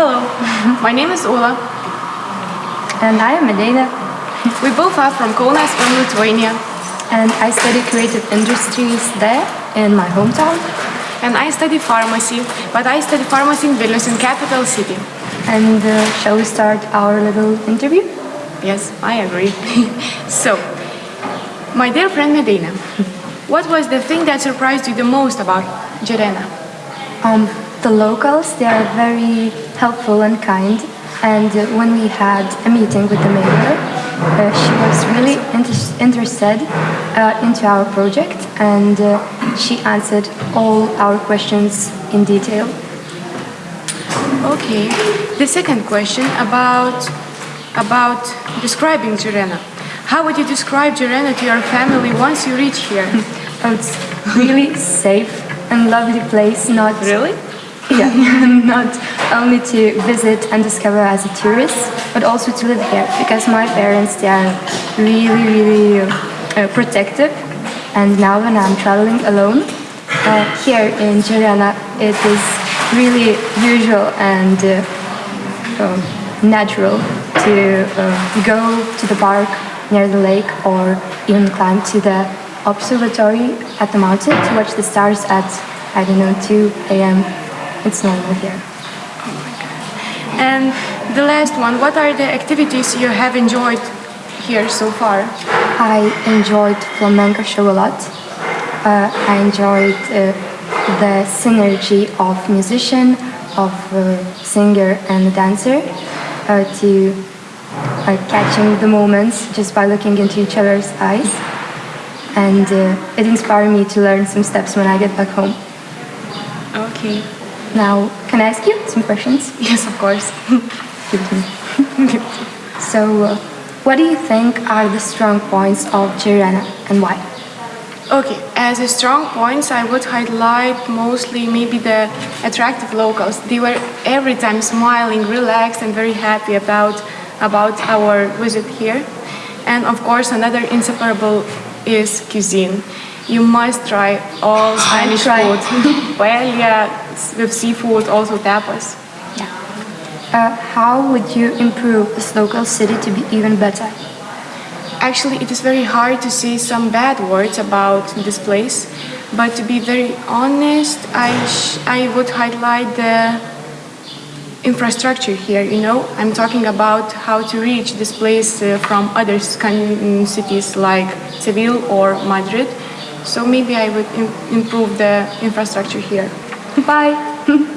Hello, my name is Ula. And I am Medina, We both are from Kaunas from Lithuania. and I study creative industries there in my hometown. And I study pharmacy, but I study pharmacy in Vilnius, in capital city. And uh, shall we start our little interview? Yes, I agree. so, my dear friend Medina, what was the thing that surprised you the most about Girona? Um, the locals, they are very helpful and kind. And when we had a meeting with the mayor, uh, she was really inter- interested uh, into our project and uh, she answered all our questions in detail. Okay. The second question about about describing Girona. How would you describe Girona to your family once you reach here? Oh, it's really safe and lovely place, not really? Yeah, not only to visit and discover as a tourist, but also to live here because my parents they are really, really uh, protective. And now when I'm traveling alone, uh, here in Girona, it is really usual and uh, um, natural to uh, go to the park near the lake or even climb to the observatory at the mountain to watch the stars at, I don't know, 2 a.m. It's normal here. Oh my God. And the last one, what are the activities you have enjoyed here so far? I enjoyed flamenco show a lot. Uh, I enjoyed uh, the synergy of musician, of uh, singer and dancer uh, to uh, catching the moments just by looking into each other's eyes. And uh, it inspired me to learn some steps when I get back home. Okay. Now, can I ask you some questions? Yes, of course. So, uh, what do you think are the strong points of Girona and why? Okay, as a strong points, I would highlight mostly maybe the attractive locals. They were every time smiling, relaxed, and very happy about about our visit here. And of course, another inseparable is cuisine. You must try all Spanish food, paella with seafood, also tapas. Uh, how would you improve this local city to be even better? Actually, it is very hard to say some bad words about this place, but to be very honest, I, sh- I would highlight the infrastructure here. You know, I'm talking about how to reach this place uh, from other Scan- cities like Seville or Madrid. So maybe I would im- improve the infrastructure here. Bye!